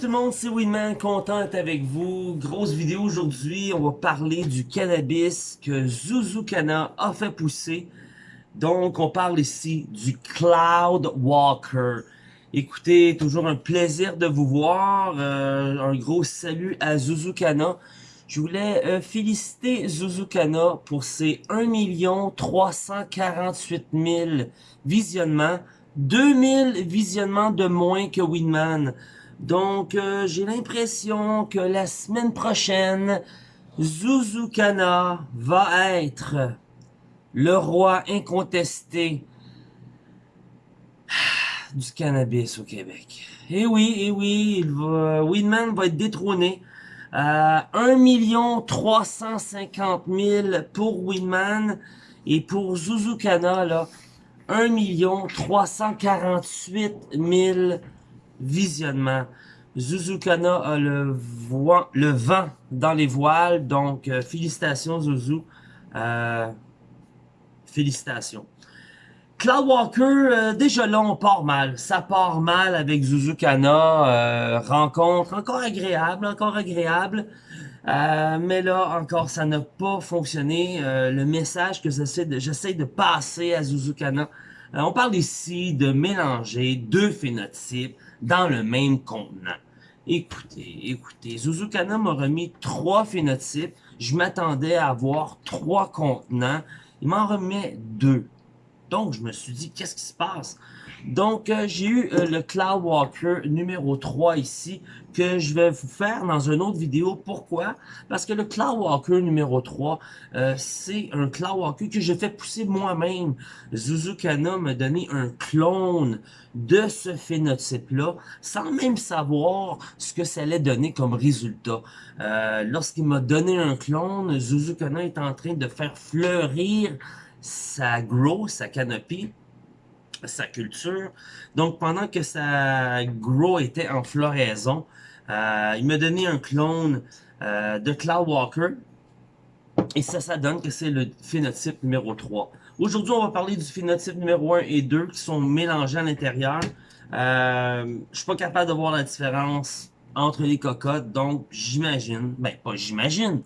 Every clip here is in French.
tout le monde, c'est Winman, content d'être avec vous. Grosse vidéo aujourd'hui, on va parler du cannabis que Zuzukana a fait pousser. Donc, on parle ici du Cloud Walker. Écoutez, toujours un plaisir de vous voir. Euh, un gros salut à Zuzukana. Je voulais euh, féliciter Zuzukana pour ses 1 348 000 visionnements. 2000 visionnements de moins que Winman. Donc, euh, j'ai l'impression que la semaine prochaine, Zuzukana va être le roi incontesté du cannabis au Québec. Et oui, et oui, il va, Winman va être détrôné. à 1 350 000 pour Winman et pour Zuzukana, là, 1 348 000 visionnements. Zuzukana a le, le vent dans les voiles, donc euh, félicitations Zuzu. Euh, félicitations. Cloud Walker, euh, déjà là, on part mal. Ça part mal avec Zuzukana. rencontre encore agréable, encore agréable. mais là, encore, ça n'a pas fonctionné. le message que j'essaie de, de passer à Zuzukana, on parle ici de mélanger deux phénotypes dans le même contenant. Écoutez, écoutez, Zuzukana m'a remis trois phénotypes. Je m'attendais à avoir trois contenants. Il m'en remet deux. Donc, je me suis dit, qu'est-ce qui se passe? Donc, euh, j'ai eu euh, le Cloud Walker numéro 3 ici, que je vais vous faire dans une autre vidéo. Pourquoi? Parce que le Cloud Walker numéro 3, euh, c'est un Cloud Walker que j'ai fait pousser moi-même. Zuzukana m'a donné un clone de ce phénotype-là, sans même savoir ce que ça allait donner comme résultat. Lorsqu'il m'a donné un clone, Zuzukana est en train de faire fleurir sa grow, sa canopie, sa culture. Donc, pendant que sa grow était en floraison, euh, il m'a donné un clone euh, de Cloud Walker. Et ça, ça donne que c'est le phénotype numéro 3. Aujourd'hui, on va parler du phénotype numéro 1 et 2 qui sont mélangés à l'intérieur. Euh, je suis pas capable de voir la différence entre les cocottes, donc j'imagine, ben pas j'imagine,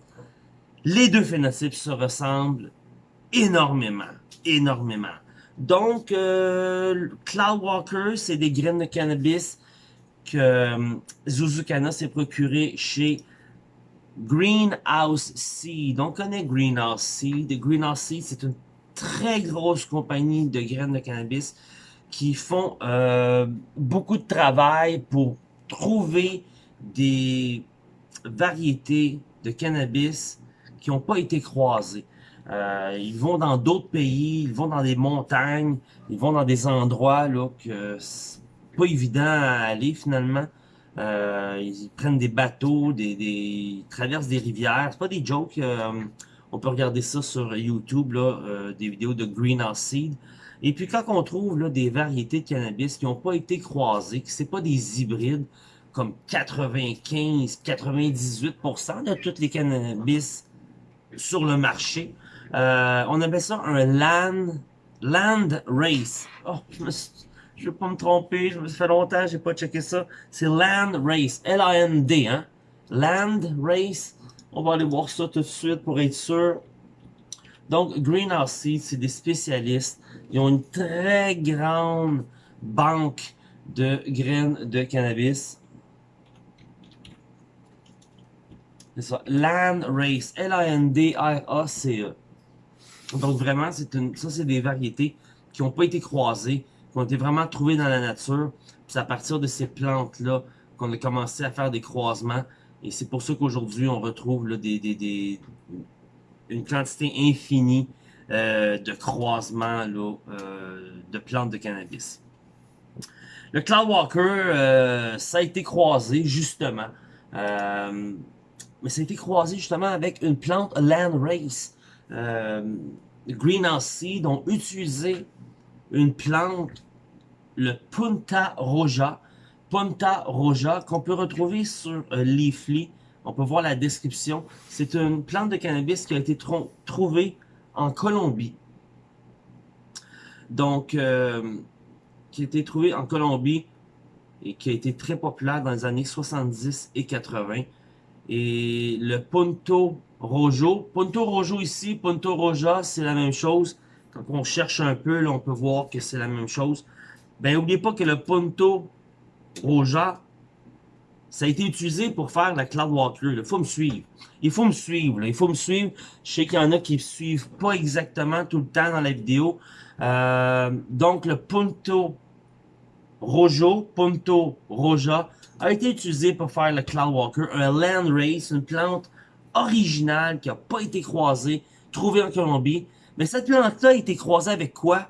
les deux phénotypes se ressemblent énormément, énormément. Donc, euh, Cloud Walker, c'est des graines de cannabis que euh, Zuzukana s'est procuré chez Greenhouse Seed. On connaît Greenhouse Seed. Greenhouse Seed, c'est une très grosse compagnie de graines de cannabis qui font euh, beaucoup de travail pour trouver des variétés de cannabis qui n'ont pas été croisées. Euh, ils vont dans d'autres pays, ils vont dans des montagnes, ils vont dans des endroits là que c'est pas évident à aller finalement. Euh, ils prennent des bateaux, des, des ils traversent des rivières. C'est pas des jokes. Euh, on peut regarder ça sur YouTube, là, euh, des vidéos de Greenhouse Seed. Et puis quand on trouve là, des variétés de cannabis qui n'ont pas été croisées, que c'est pas des hybrides, comme 95-98% de tous les cannabis sur le marché, euh, on appelle ça un land, land race. Oh, je ne vais pas me tromper, je me fait longtemps, j'ai pas checké ça. C'est land race, L-A-N-D, hein. Land race. On va aller voir ça tout de suite pour être sûr. Donc, Greenhouse Seed, c'est des spécialistes. Ils ont une très grande banque de graines de cannabis. C'est ça, Land Race, L-A-N-D-R-A-C-E. Donc vraiment, ça c'est des variétés qui n'ont pas été croisées, qui ont été vraiment trouvées dans la nature. C'est à partir de ces plantes-là qu'on a commencé à faire des croisements. Et c'est pour ça qu'aujourd'hui, on retrouve une quantité infinie euh, de croisements euh, de plantes de cannabis. Le Cloud Walker, euh, ça a été croisé justement. Euh, mais ça a été croisé justement avec une plante Land Race. Euh, Greenhouse Seed ont utilisé une plante, le Punta Roja. Punta Roja, qu'on peut retrouver sur euh, Leafly. On peut voir la description. C'est une plante de cannabis qui a été trouvée en Colombie. Donc, euh, qui a été trouvée en Colombie. et qui a été très populaire dans les années 70 et 80. Et le Punto Rojo, Punto Rojo ici, Punto Roja, c'est la même chose. Quand on cherche un peu, on peut voir que c'est la même chose. Ben, n'oubliez pas que le Punto Roja, ça a été utilisé pour faire la Cloud Walker. Il faut me suivre. Il faut me suivre. Il faut me suivre. Je sais qu'il y en a qui ne suivent pas exactement tout le temps dans la vidéo. Euh, donc, le Punto Rojo, Punto Roja, a été utilisé pour faire le Cloud Walker, un land race, une plante originale qui n'a pas été croisée, trouvée en Colombie. Mais cette plante-là a été croisée avec quoi?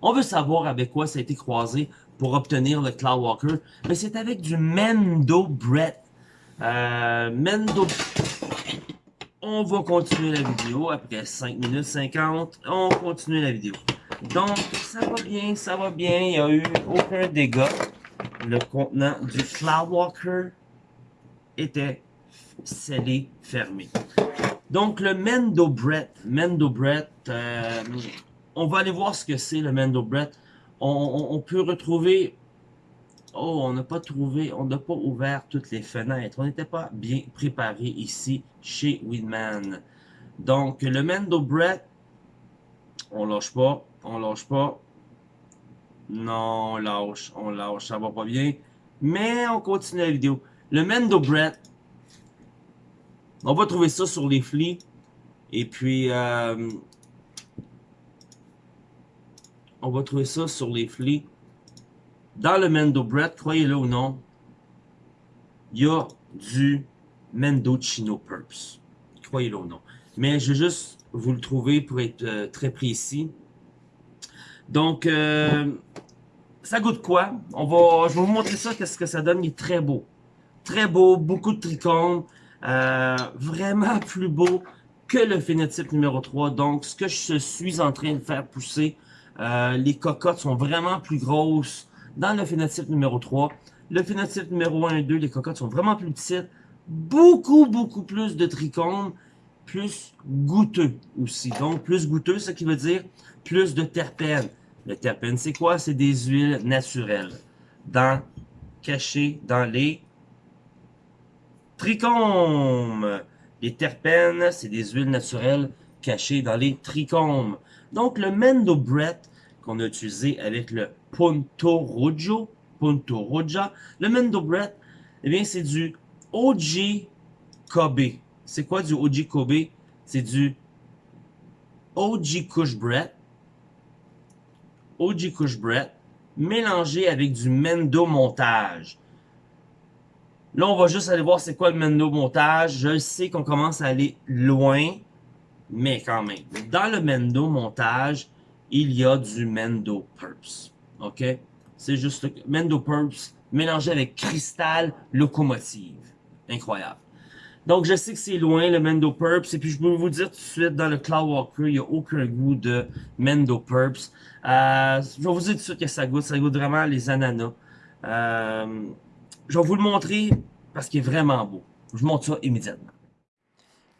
On veut savoir avec quoi ça a été croisé pour obtenir le Cloud Walker. Mais c'est avec du Mendo Brett. Euh, Mendo... On va continuer la vidéo après 5 minutes 50. On continue la vidéo. Donc, ça va bien, ça va bien. Il n'y a eu aucun dégât. Le contenant du Cloud Walker était scellé, fermé. Donc, le Mendo Brett. Mendo Brett, euh, on va aller voir ce que c'est le Mendo Brett. On, peut retrouver... Oh, on n'a pas trouvé, on n'a pas ouvert toutes les fenêtres. On n'était pas bien préparé ici chez Winman. Donc, le Mendo Brett, on lâche pas, on lâche pas. Non, on lâche, on lâche, ça va pas bien. Mais on continue la vidéo. Le Mendo Brett, on va trouver ça sur les flics. Et puis, euh, on va trouver ça sur les flics. Dans le Mendo Brett, croyez-le ou non, il y a du Mendocino Purps. Croyez-le ou non. Mais je vais juste vous le trouver pour être euh, très précis. Donc, euh, ça goûte quoi? On va, je vais vous montrer ça, qu'est-ce que ça donne. Il est très beau. Très beau, beaucoup de trichomes. Euh, vraiment plus beau que le phénotype numéro 3. Donc, ce que je suis en train de faire pousser, euh, les cocottes sont vraiment plus grosses dans le phénotype numéro 3. Le phénotype numéro 1 et 2, les cocottes sont vraiment plus petites. Beaucoup, beaucoup plus de trichomes, plus goûteux aussi. Donc, plus goûteux, ce qui veut dire plus de terpènes. Le terpène, c'est quoi? C'est des huiles naturelles. Dans, cachées dans les trichomes. Les terpènes, c'est des huiles naturelles cachées dans les trichomes. Donc, le Mendo Brett qu'on a utilisé avec le Punto Rojo, Punto Roja, le Mendo Brett, eh bien, c'est du OG Kobe. C'est quoi du OG Kobe? C'est du OG Kush Brett, OG Kush Brett, mélangé avec du Mendo Montage. Là, on va juste aller voir c'est quoi le Mendo montage. Je sais qu'on commence à aller loin, mais quand même. Dans le Mendo montage, il y a du Mendo Purps. OK? C'est juste le Mendo Purps mélangé avec Cristal Locomotive. Incroyable. Donc, je sais que c'est loin, le Mendo Purps. Et puis, je peux vous dire tout de suite, dans le Cloud Walker, il n'y a aucun goût de Mendo Purps. Euh, je vais vous dire tout de suite que ça goûte. Ça goûte vraiment les ananas. Euh, je vais vous le montrer parce qu'il est vraiment beau. Je vous montre ça immédiatement.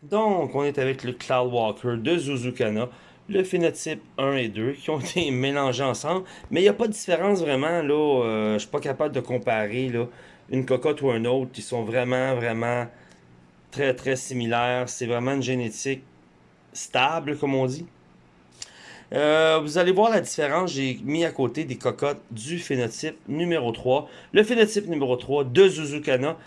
Donc, on est avec le Cloud Walker de Zuzukana, le phénotype 1 et 2 qui ont été mélangés ensemble. Mais il n'y a pas de différence vraiment, là. Euh, je ne suis pas capable de comparer là, une cocotte ou un autre. Ils sont vraiment, vraiment très, très similaires. C'est vraiment une génétique stable, comme on dit. Euh, vous allez voir la différence, j'ai mis à côté des cocottes du phénotype numéro 3. Le phénotype numéro 3 de Zuzukana.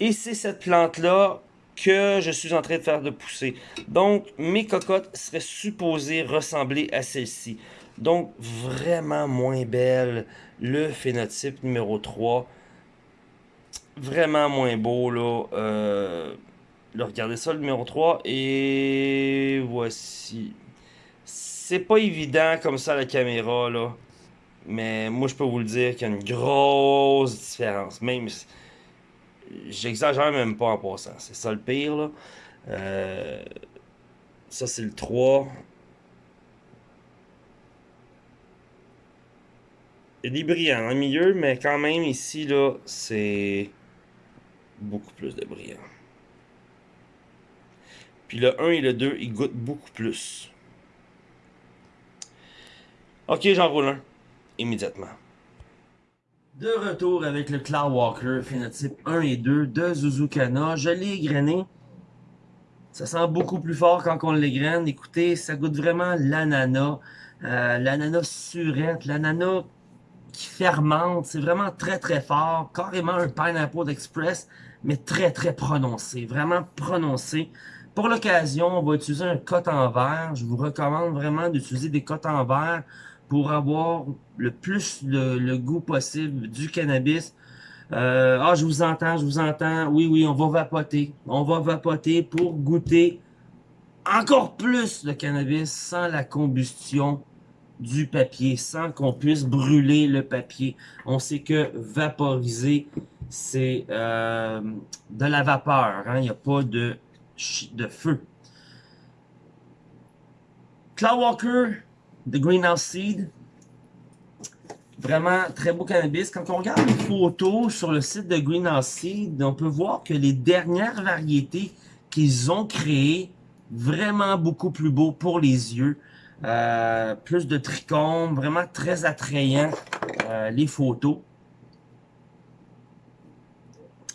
Et c'est cette plante-là que je suis en train de faire de pousser. Donc, mes cocottes seraient supposées ressembler à celle-ci. Donc, vraiment moins belle. Le phénotype numéro 3. Vraiment moins beau, là. Euh, là, regardez ça, le numéro 3. Et voici c'est pas évident comme ça la caméra, là. Mais moi, je peux vous le dire qu'il y a une grosse différence. Même, j'exagère même pas en passant. C'est ça le pire, là. Euh, ça, c'est le 3. Il des brillants dans le milieu, mais quand même, ici, là, c'est beaucoup plus de brillants. Puis le 1 et le 2, ils goûtent beaucoup plus. Ok, j'en roule un. Immédiatement. De retour avec le Cloud Walker phénotype 1 et 2 de Zuzukana. Je l'ai égrené. Ça sent beaucoup plus fort quand on l'égrène. Écoutez, ça goûte vraiment l'ananas. Euh, l'ananas surette, l'ananas qui fermente. C'est vraiment très très fort. Carrément un Pineapple Express, mais très très prononcé. Vraiment prononcé. Pour l'occasion, on va utiliser un cote en verre. Je vous recommande vraiment d'utiliser des cotes en verre pour avoir le plus le, goût possible du cannabis. Euh, ah, je vous entends, je vous entends. Oui, oui, on va vapoter. On va vapoter pour goûter encore plus le cannabis sans la combustion du papier, sans qu'on puisse brûler le papier. On sait que vaporiser, c'est euh, de la vapeur. Hein? Il n'y a pas de, de feu. Cloud Walker, The Greenhouse Seed. Vraiment très beau cannabis. Quand on regarde les photos sur le site de Greenhouse Seed, on peut voir que les dernières variétés qu'ils ont créées, vraiment beaucoup plus beau pour les yeux. Euh, plus de trichomes, vraiment très attrayant euh, les photos.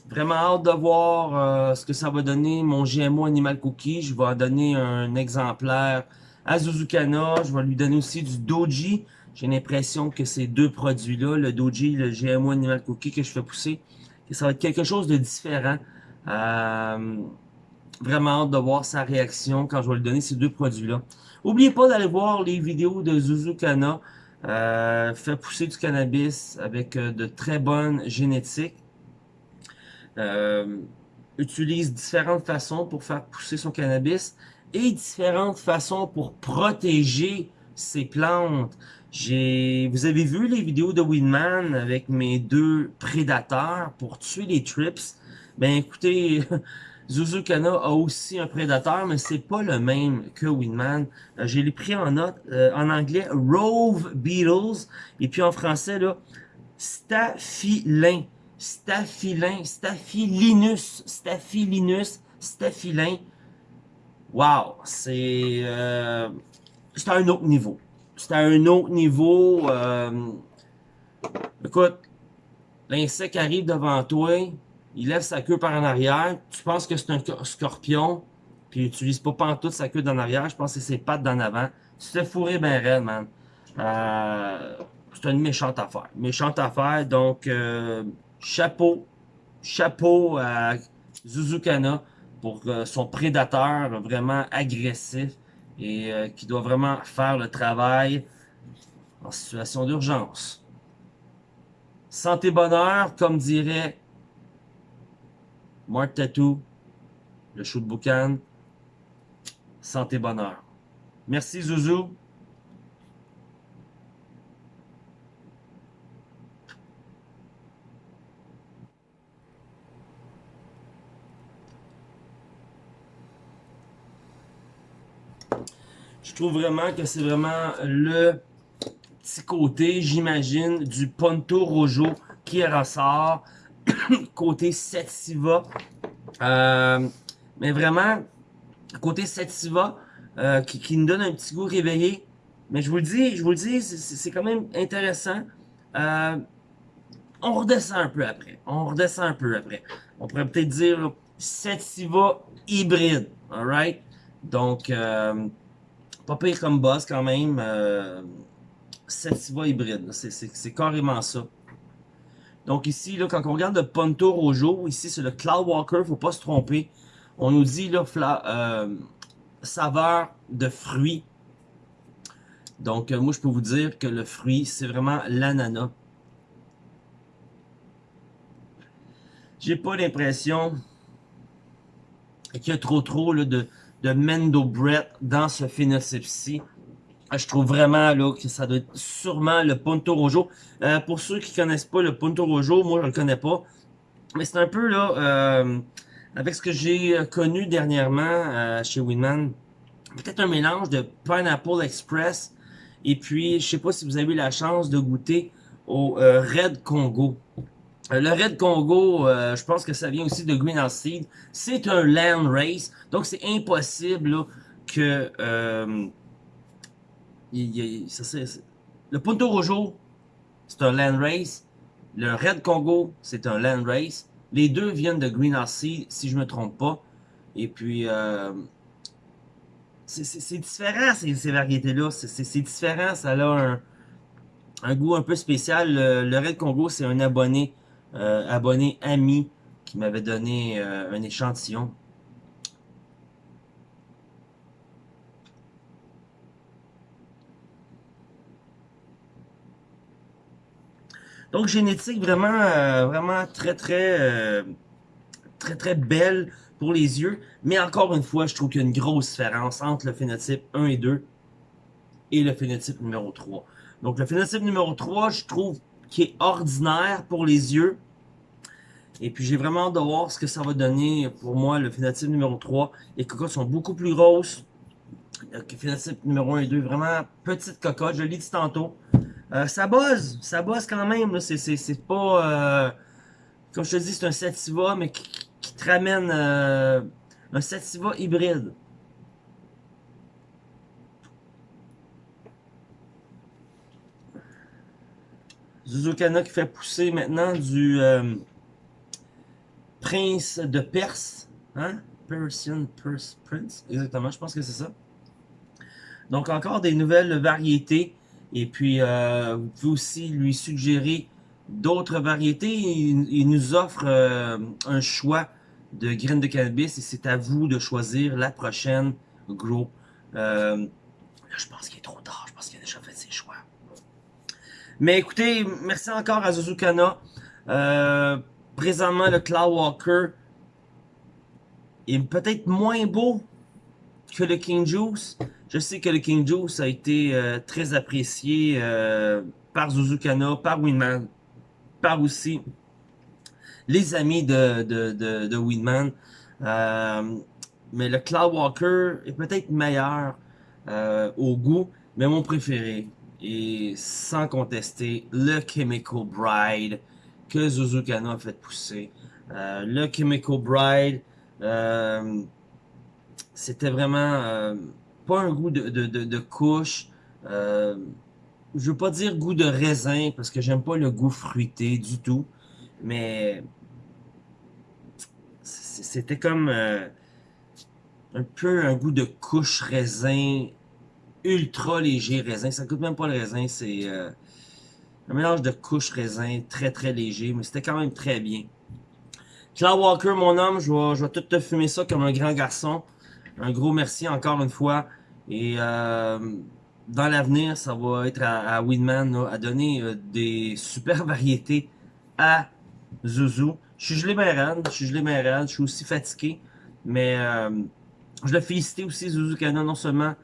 Vraiment hâte de voir euh, ce que ça va donner mon GMO Animal Cookie. Je vais donner un exemplaire à Zuzukana. Je vais lui donner aussi du Doji. J'ai l'impression que ces deux produits-là, le Doji le GMO Animal Cookie que je fais pousser, que ça va être quelque chose de différent. Euh, vraiment hâte de voir sa réaction quand je vais lui donner ces deux produits-là. N'oubliez pas d'aller voir les vidéos de Zuzukana. Euh, fait pousser du cannabis avec euh, de très bonnes génétiques. Utilise différentes façons pour faire pousser son cannabis et différentes façons pour protéger ses plantes. J'ai, Vous avez vu les vidéos de Winman avec mes deux prédateurs pour tuer les trips? Ben écoutez, Zuzukana a aussi un prédateur, mais c'est pas le même que Winman. Euh, J'ai les pris en note, euh, en anglais, Rove Beetles, et puis en français, là, Staphylin. Staphylin, Staphylinus, Staphylinus, Staphylin. Wow, c'est euh, à un autre niveau. C'est à un autre niveau. Euh, écoute, l'insecte arrive devant toi, il lève sa queue par en arrière, tu penses que c'est un scorpion, puis il utilise pas pantoute sa queue d'en arrière, je pense que c'est ses pattes d'en avant. C'est fourré ben raide, man. Euh, c'est une méchante affaire. Méchante affaire, donc euh, chapeau, chapeau à Zuzukana pour euh, son prédateur vraiment agressif et euh, qui doit vraiment faire le travail en situation d'urgence. Santé bonheur, comme dirait Mark Tattoo, le show de boucan. Santé bonheur. Merci Zouzou. Je trouve vraiment que c'est vraiment le petit côté, j'imagine, du Ponto Rojo qui ressort. côté Setsiva. Euh, mais vraiment, côté Setsiva, euh, qui, qui, nous donne un petit goût réveillé. Mais je vous le dis, je vous le dis, c'est quand même intéressant. Euh, on redescend un peu après. On redescend un peu après. On pourrait peut-être dire Setsiva hybride. Alright? Donc, pas pire comme boss quand même. Euh, hybride, c'est carrément ça. Donc ici, quand on regarde le Ponto Rojo, ici c'est le Cloud Walker, faut pas se tromper. On nous dit là, euh, saveur de fruits. Donc euh, moi je peux vous dire que le fruit, c'est vraiment l'ananas. J'ai pas l'impression qu'il y a trop trop de, de Mendo Brett dans ce phénotype-ci. Ah, je trouve vraiment là que ça doit être sûrement le Ponto Rojo. Euh, pour ceux qui connaissent pas le Ponto Rojo, moi je le connais pas. Mais c'est un peu là, euh, avec ce que j'ai connu dernièrement euh, chez Winman, peut-être un mélange de Pineapple Express et puis je sais pas si vous avez eu la chance de goûter au Red Congo. Euh, le Red Congo, euh, je pense que ça vient aussi de Greenhouse Seed. C'est un land race, donc c'est impossible que euh, le Punto Rojo, c'est un land race, Le Red Congo, c'est un Land Race. Les deux viennent de Green Sea, si je me trompe pas. Et puis, c'est différent ces, variétés-là. C'est différent, ça a un, goût un peu spécial. Le, Red Congo, c'est un abonné, abonné ami qui m'avait donné euh, un échantillon. Donc, génétique vraiment, euh, vraiment très, très, euh, très, très belle pour les yeux. Mais encore une fois, je trouve qu'il y a une grosse différence entre le phénotype 1 et 2 et le phénotype numéro 3. Donc, le phénotype numéro 3, je trouve qu'il est ordinaire pour les yeux. Et puis, j'ai vraiment hâte de voir ce que ça va donner pour moi, le phénotype numéro 3. Les cocottes sont beaucoup plus grosses. Le phénotype numéro 1 et 2, vraiment petite cocotte. Je l'ai dit tantôt. Euh, ça buzz, ça buzz quand même. C'est pas... Euh, comme je te dis, c'est un Sativa, mais qui, te ramène euh, un Sativa hybride. Zuzukana qui fait pousser maintenant du Prince de Perse. Hein? Persian Prince? Exactement, je pense que c'est ça. Donc encore des nouvelles variétés. Et puis, euh, vous pouvez aussi lui suggérer d'autres variétés. Il, nous offre euh, un choix de graines de cannabis et c'est à vous de choisir la prochaine. Euh, là, je pense qu'il est trop tard. Je pense qu'il a déjà fait ses choix. Mais écoutez, merci encore à Zuzukana. présentement, le Cloud Walker est peut-être moins beau que le King Juice. Je sais que le King Juice a été euh, très apprécié euh, par Zuzukana, par Winman, par aussi les amis de, de, de, Winman. Euh, mais le Cloud Walker est peut-être meilleur au goût, mais mon préféré est sans contester le Chemical Bride que Zuzukana a fait pousser. le Chemical Bride, c'était vraiment pas un goût de, de, de, couche. Euh, je veux pas dire goût de raisin parce que j'aime pas le goût fruité du tout. Mais c'était comme euh, un peu un goût de couche raisin ultra léger raisin. Ça coûte même pas le raisin, c'est euh, un mélange de couche raisin très très léger, mais c'était quand même très bien. Cloud Walker, mon homme, je vais, tout te fumer ça comme un grand garçon. Un gros merci encore une fois. Et euh, dans l'avenir, ça va être à, Winman à donner euh, des super variétés à Zuzu. Je suis gelé bien je suis gelé bien je suis aussi fatigué. Mais je le félicite aussi Zuzu Kana non seulement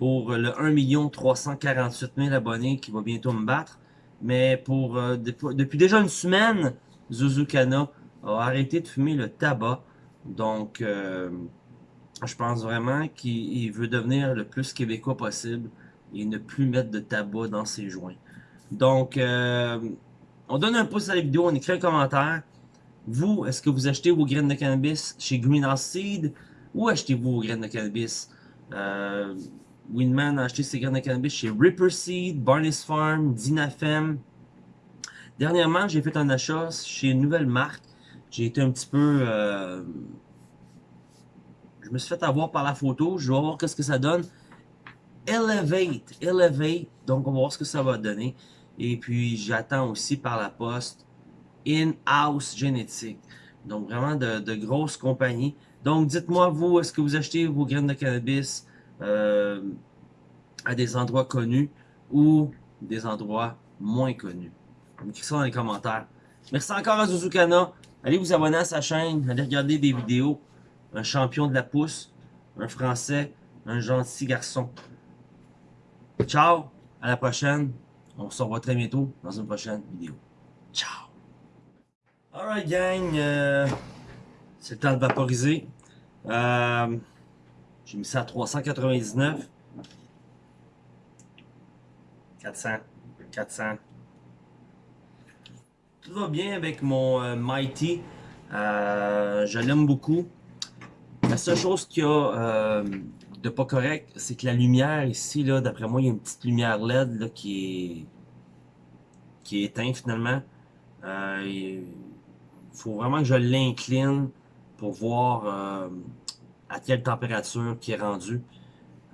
pour le 1 348 000 abonnés qui va bientôt me battre, mais pour depuis, déjà une semaine, Zuzu Kana a arrêté de fumer le tabac. Donc, je pense vraiment qu'il veut devenir le plus québécois possible et ne plus mettre de tabac dans ses joints. Donc, euh, on donne un pouce à la vidéo, on écrit un commentaire. Vous, est-ce que vous achetez vos graines de cannabis chez Greenhouse Seed ou achetez-vous vos graines de cannabis? Euh, Winman a acheté ses graines de cannabis chez Ripper Seed, Barney's Farm, Dinafem. Dernièrement, j'ai fait un achat chez une nouvelle marque. J'ai été un petit peu... Euh, je me suis fait avoir par la photo. Je vais voir qu'est-ce que ça donne. Elevate. Elevate. Donc, on va voir ce que ça va donner. Et puis, j'attends aussi par la poste In-House Génétique. Donc, vraiment de, grosses compagnies. Donc, dites-moi, vous, est-ce que vous achetez vos graines de cannabis? Euh, à des endroits connus ou des endroits moins connus? Écrivez ça dans les commentaires. Merci encore à Zuzukana. Allez vous abonner à sa chaîne. Allez regarder des vidéos un champion de la pousse, un Français, un gentil garçon. Ciao, à la prochaine. On se revoit très bientôt dans une prochaine vidéo. Ciao! Alright gang, euh, c'est le temps de vaporiser. Euh, J'ai mis ça à 399. 400. 400. Tout va bien avec mon euh, Mighty. Euh, je l'aime beaucoup. La seule chose qu'il y a euh, de pas correct, c'est que la lumière ici, là, d'après moi, il y a une petite lumière LED là, qui est qui est éteinte finalement. Il faut vraiment que je l'incline pour voir à quelle température qui est rendu.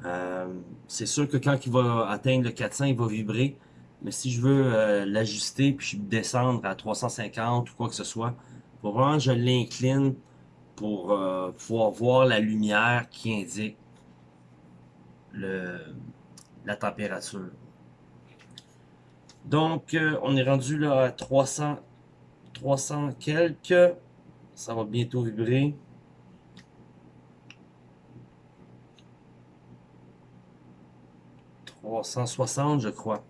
Euh, c'est sûr que quand il va atteindre le 400, il va vibrer. Mais si je veux l'ajuster puis descendre à 350 ou quoi que ce soit, faut vraiment je l'incline pour pouvoir voir la lumière qui indique la température. Donc, euh, on est rendu là à 300, 300 quelques. Ça va bientôt vibrer. « 360, je crois.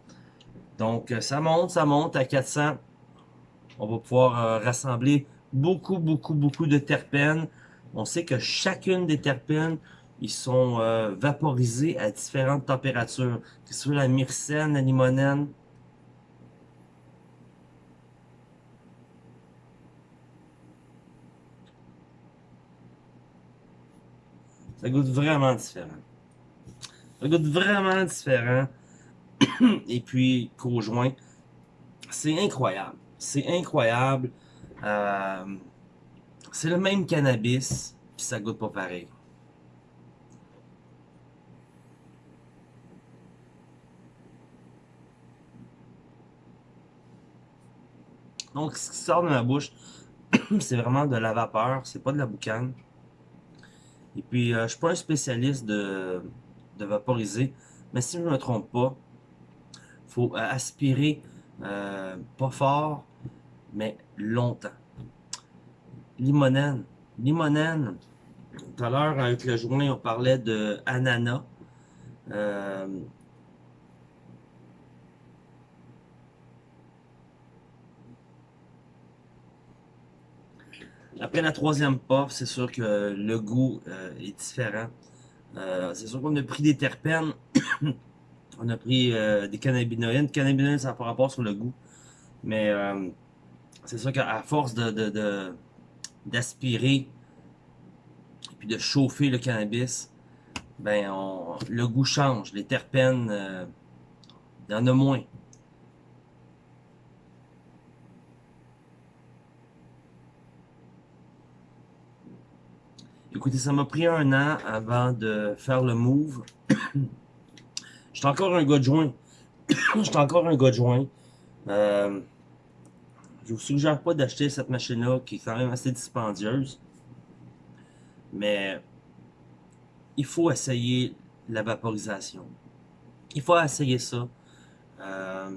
Donc, euh, ça monte, ça monte à 400. On va pouvoir euh, rassembler beaucoup, beaucoup, beaucoup de terpènes. On sait que chacune des terpènes, ils sont vaporisés à différentes températures. Que ce soit la myrcène, la limonène, Ça goûte vraiment différent. Ça goûte vraiment différent. Et puis, conjoint, c'est incroyable. C'est incroyable. Euh, c'est le même cannabis, puis ça goûte pas pareil. Donc, ce qui sort de ma bouche, c'est vraiment de la vapeur, c'est pas de la boucane. Et puis, euh, je suis pas un spécialiste de, vaporiser, mais si je ne me trompe pas, faut aspirer euh, pas fort, mais longtemps. Limonène. Limonène. Tout à l'heure, avec le joint, on parlait de ananas. Euh, Après la troisième puff, c'est sûr que le goût euh, est différent. Euh, c'est sûr qu'on a pris des terpènes, on a pris euh, des cannabinoïdes. Cannabinoïdes, ça n'a pas rapport sur le goût. Mais c'est sûr qu'à force de d'aspirer et de chauffer le cannabis, ben le goût change. Les terpènes, il y en a moins. Écoutez, ça m'a pris un an avant de faire le move. J'étais encore un gars de joint. J'étais encore un gars de joint. Euh, je vous suggère pas d'acheter cette machine-là qui est quand même assez dispendieuse. Mais il faut essayer la vaporisation. Il faut essayer ça. Euh,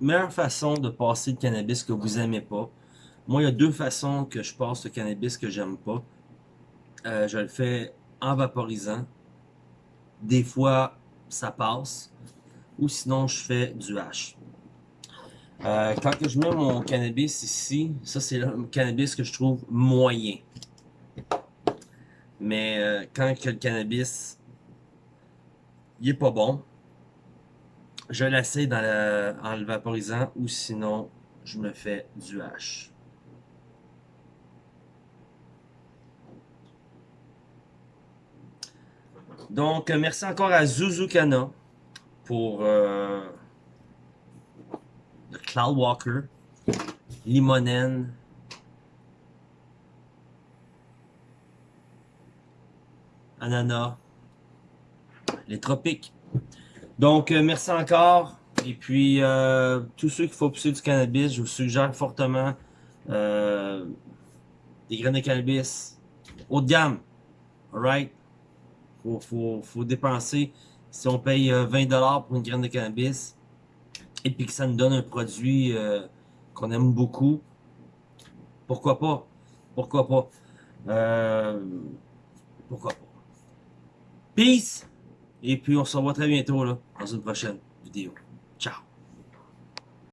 meilleure façon de passer le cannabis que vous aimez pas, moi, il y a deux façons que je passe le cannabis que j'aime pas. Euh, je le fais en vaporisant. Des fois, ça passe. Ou sinon, je fais du hash. Euh, quand je mets mon cannabis ici, ça c'est le cannabis que je trouve moyen. Mais euh, quand le cannabis il est pas bon, je l'essaie en le vaporisant ou sinon je me fais du hash. Donc, euh, merci encore à Zuzukana pour euh, le Cloud Walker, Limonen, Ananas, les tropiques. Donc, euh, merci encore. Et puis, tous ceux qui font pousser du cannabis, je vous suggère fortement des graines de cannabis haut de gamme. Alright? Faut, faut, faut dépenser, si on paye 20$ euh, pour une graine de cannabis, et puis que ça nous donne un produit euh, qu'on aime beaucoup, pourquoi pas? Pourquoi pas? Euh, pourquoi pas? Peace! Et puis on se revoit très bientôt là, dans une prochaine vidéo.